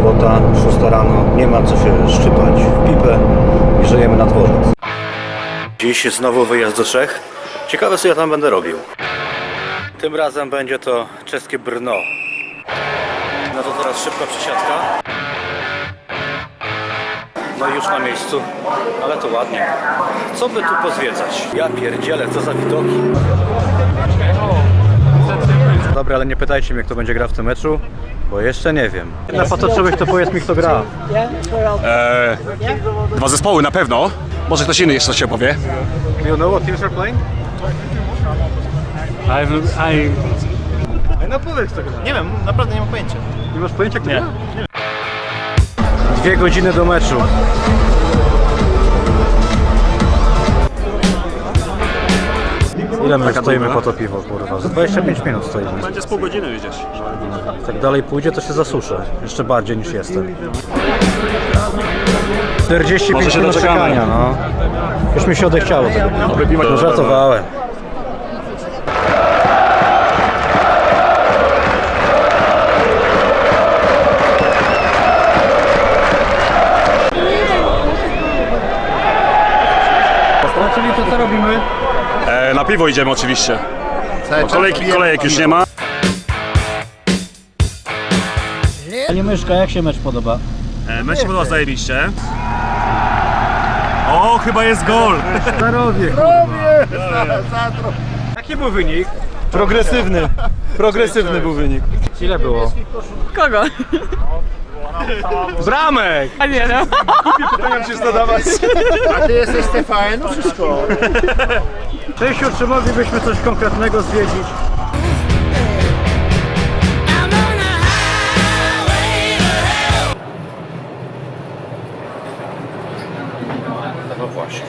sobota, 6 rano, nie ma co się szczypać w pipę i żyjemy na dworzec. Dziś znowu wyjazd do Czech. Ciekawe co ja tam będę robił. Tym razem będzie to czeskie Brno. No to teraz szybka przesiadka. No już na miejscu, ale to ładnie. Co by tu pozwiedzać? Ja pierdzielę, co za widoki. Dobra, ale nie pytajcie mnie, kto będzie grał w tym meczu, bo jeszcze nie wiem. Na patoczyłeś, to powiedz mi, kto gra. Eee, dwa zespoły na pewno. Może ktoś inny jeszcze coś opowie. Do you know what teams are playing? I've, I, No powiedz kto gra. Nie wiem, naprawdę nie mam pojęcia. Nie masz pojęcia, kto gra? Dwie godziny do meczu. Ile my stoimy po to piwo, kurwa? Za 25 minut stoimy. Będzie z pół godziny widzieć. Jak tak dalej pójdzie, to się zasuszę. Jeszcze bardziej niż jestem. 45 Może się minut doczekamy. czekania, no. Już mi się odechciało tego. No żartowałem. Czyli to co robimy? Eee, na piwo idziemy oczywiście. Bo kolejki, kolejek już nie ma. Panie Myszka, jak się mecz podoba? Eee, mecz się podoba zajebiście. O, chyba jest gol! Starowie, Jaki był wynik? Progresywny. Progresywny był wynik. Ile było? Kogo? Bramek! A nie no. Pytania się zadawać. A ty jesteś TVN, no wszystko. Czesiu, czy moglibyśmy coś konkretnego zwiedzić? No właśnie.